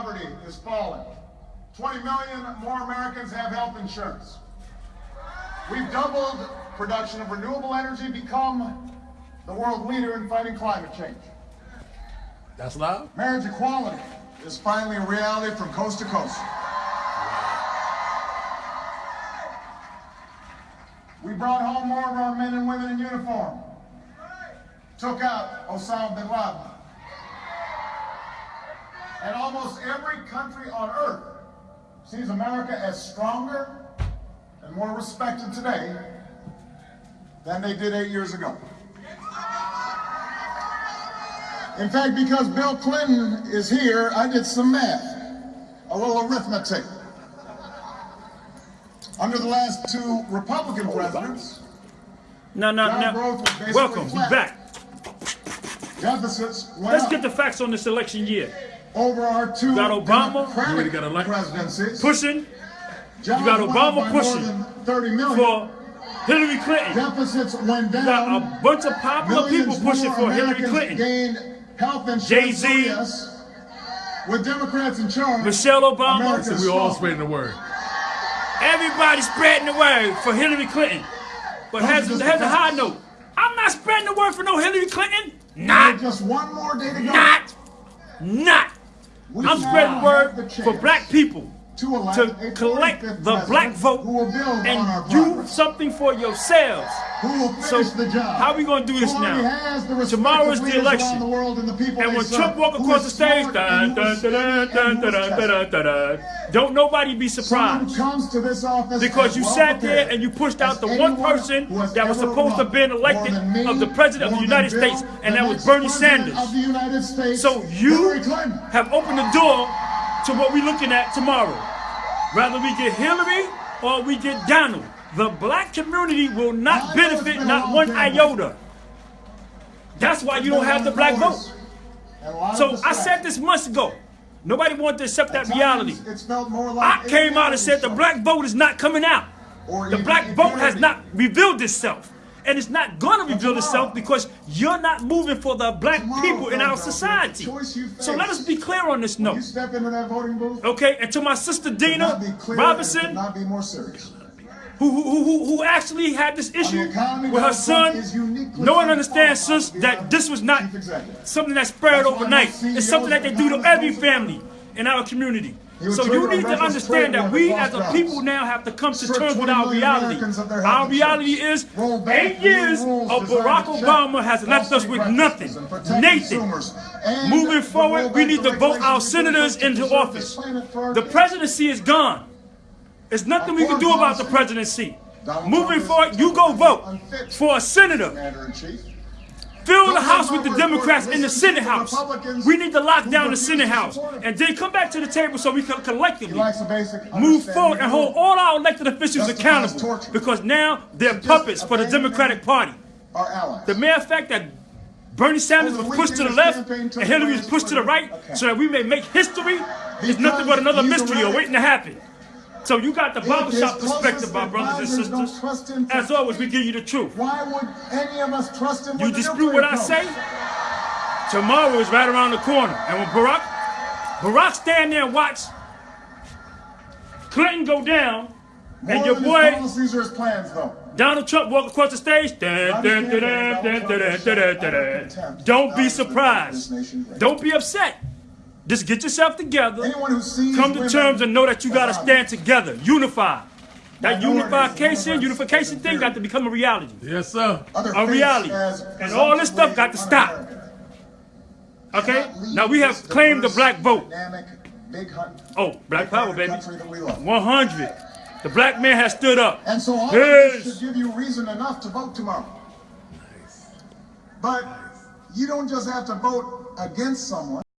poverty is falling. 20 million more Americans have health insurance. We've doubled production of renewable energy, become the world leader in fighting climate change. That's loud. Marriage equality is finally a reality from coast to coast. We brought home more of our men and women in uniform. Took out Osama bin Laden. And almost every country on earth sees America as stronger and more respected today than they did eight years ago. In fact, because Bill Clinton is here, I did some math, a little arithmetic. Under the last two Republican presidents, No, no, no. growth was basically Welcome. We flat. back. deficits Let's up get the facts on this election year. Over our two you got Obama. You got elected. presidencies. Pushing Jobs you got Obama pushing more than 30 million. for Hillary Clinton. Deficits went You got a bunch of popular people pushing for Hillary Clinton. Health insurance. Jay-Z. With Democrats in charge, Michelle Obama. America's We all spreading the word. Everybody spreading the word for Hillary Clinton. But here's, just here's a high note. I'm not spreading the word for no Hillary Clinton. Not. Just one more day to go. Not. Not. I'm spreading word for black people to, to collect the black vote and do something for yourselves. so how are we going to do this now? Tomorrow is the election. The and when Trump walks across the stage, don't nobody be surprised. because you sat there and you pushed out the one person that was supposed to have been elected me, of the President of the United Bill, States, and that was Bernie Sanders. So you have opened the door to what we're looking at tomorrow. Whether we get Hillary or we get Donald, the black community will not benefit not one iota. That's why you don't have the black vote. And a lot of So I said this months ago. Nobody wanted to accept that reality. It's felt more like I came out and said the black vote is not coming out. Or The black vote has not revealed itself. And it's not going to reveal itself because you're not moving for the black Tomorrow, people in our society. you So let us be clear on this You note. step into that voting booth. Okay, and to my sister Dina be Robinson, not be more serious. who, who, who, who actually had this issue with her son. is No one understands, sis, that this was not something that spread overnight. It's something that they do to every family in our community so you need to understand that we as a people now have to come to terms with our reality. Our reality is eight years of Barack Obama has left us with nothing, nothing. Moving forward, we need to vote our senators into office. The presidency is gone. There's nothing we can do about the presidency. Moving forward, you go vote for a senator Fill the House with the Democrats in the Senate House. We need to lock down the Senate House. And then come back to the table so we can collectively likes a basic move forward and hold all our elected officials accountable. Because now they're puppets for the Democratic Party. The mere fact that Bernie Sanders was pushed to the left his campaign took and Hillary was pushed to the right so that we may make history is nothing but another mystery awaiting to happen. So you got the barbershop perspective, my brothers and sisters. As always, we give you the truth. Why would any of us trust him? You dispute what? I say? Tomorrow is right around the corner. And when Barack, Barack stand there and watch Clinton go down, and your boy Donald Trump walk across the stage. Don't be surprised. Don't be upset. Just get yourself together. Anyone who sees Come to women terms and know that you got to objects. stand together, unify. That unification, unification thing got to become a reality. Yes, sir. Other A reality. And all this stuff got to stop. Okay? Now we have claimed the black vote. Dynamic, big hunt. Oh, black power, baby. Country that we love. 100. The black man has stood up. And so all of Yes. this should give you reason enough to vote tomorrow. But you don't just have to vote against someone.